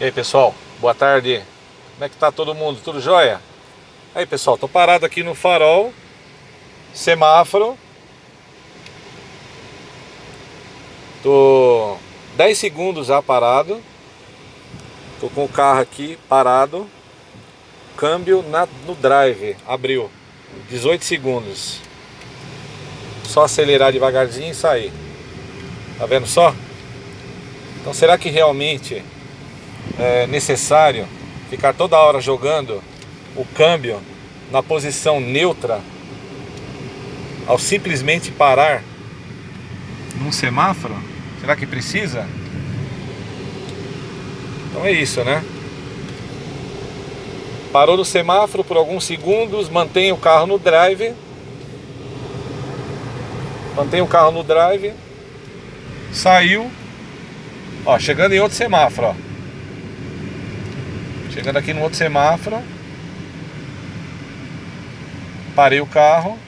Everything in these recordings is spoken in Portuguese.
E aí pessoal, boa tarde. Como é que tá todo mundo? Tudo jóia? Aí pessoal, tô parado aqui no farol Semáforo. Tô 10 segundos já parado. Tô com o carro aqui parado. Câmbio na, no drive, abriu. 18 segundos. Só acelerar devagarzinho e sair. Tá vendo só? Então será que realmente é necessário ficar toda hora jogando o câmbio na posição neutra ao simplesmente parar num semáforo? Será que precisa? Então é isso, né? Parou no semáforo por alguns segundos, mantém o carro no drive. Mantém o carro no drive. Saiu. Ó, chegando em outro semáforo, ó. Chegando aqui no outro semáforo. Parei o carro.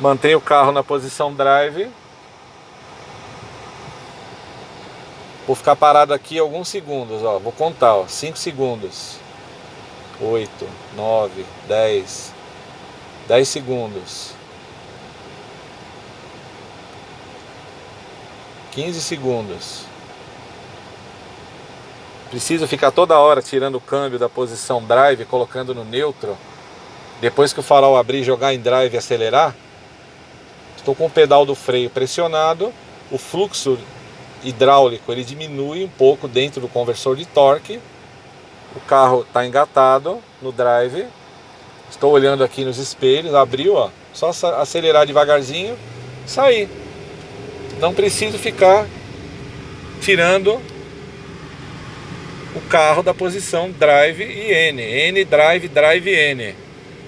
Mantém o carro na posição drive. Vou ficar parado aqui alguns segundos, ó. Vou contar, ó. 5 segundos. 8, 9, 10. 10 segundos. 15 segundos. Preciso ficar toda hora tirando o câmbio da posição drive, colocando no neutro. Depois que o farol abrir, jogar em drive e acelerar. Estou com o pedal do freio pressionado. O fluxo hidráulico ele diminui um pouco dentro do conversor de torque. O carro está engatado no drive. Estou olhando aqui nos espelhos, abriu, ó. Só acelerar devagarzinho, sair. Não preciso ficar tirando o carro da posição drive e N. N, drive, drive, N.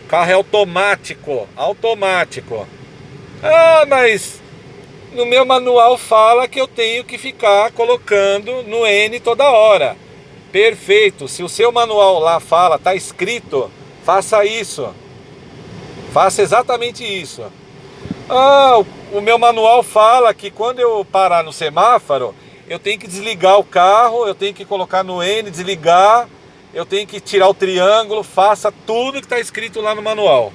O carro é automático, automático. Ah, mas no meu manual fala que eu tenho que ficar colocando no N toda hora. Perfeito, se o seu manual lá fala, tá escrito, faça isso. Faça exatamente isso. Ah, o meu manual fala que quando eu parar no semáforo, eu tenho que desligar o carro, eu tenho que colocar no N, desligar, eu tenho que tirar o triângulo, faça tudo que está escrito lá no manual.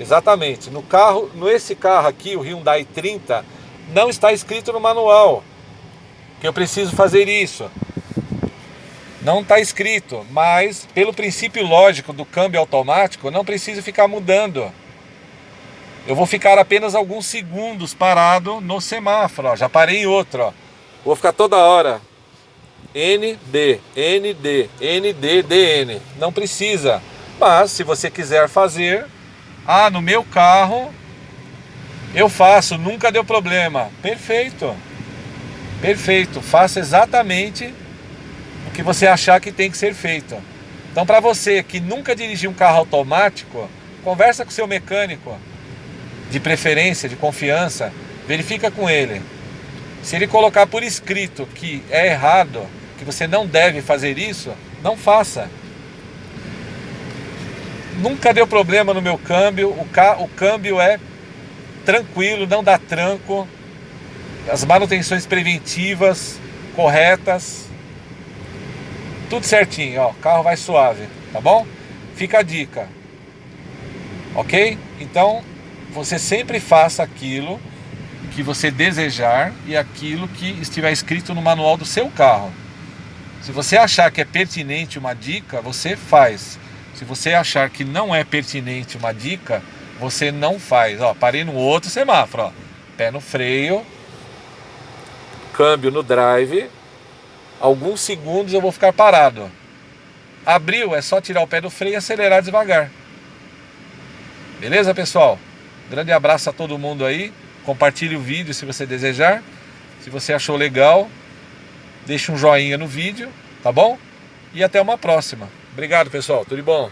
Exatamente. No carro, nesse carro aqui, o Hyundai 30, não está escrito no manual que eu preciso fazer isso. Não está escrito, mas pelo princípio lógico do câmbio automático, não preciso ficar mudando. Eu vou ficar apenas alguns segundos parado no semáforo, ó. já parei em outro, ó. Vou ficar toda hora. ND, ND, ND, DN. Não precisa. Mas se você quiser fazer, ah, no meu carro eu faço, nunca deu problema. Perfeito. Perfeito. Faça exatamente o que você achar que tem que ser feito. Então, para você que nunca dirigiu um carro automático, conversa com seu mecânico de preferência, de confiança, verifica com ele. Se ele colocar por escrito que é errado, que você não deve fazer isso, não faça. Nunca deu problema no meu câmbio, o, ca... o câmbio é tranquilo, não dá tranco. As manutenções preventivas corretas. Tudo certinho, ó, o carro vai suave, tá bom? Fica a dica. OK? Então, você sempre faça aquilo que você desejar e aquilo que estiver escrito no manual do seu carro. Se você achar que é pertinente uma dica, você faz. Se você achar que não é pertinente uma dica, você não faz. Ó, parei no outro semáforo, ó. Pé no freio, câmbio no drive. Alguns segundos eu vou ficar parado. Abriu, é só tirar o pé do freio e acelerar devagar. Beleza, pessoal? Grande abraço a todo mundo aí. Compartilhe o vídeo se você desejar. Se você achou legal, deixe um joinha no vídeo, tá bom? E até uma próxima. Obrigado, pessoal. Tudo bom?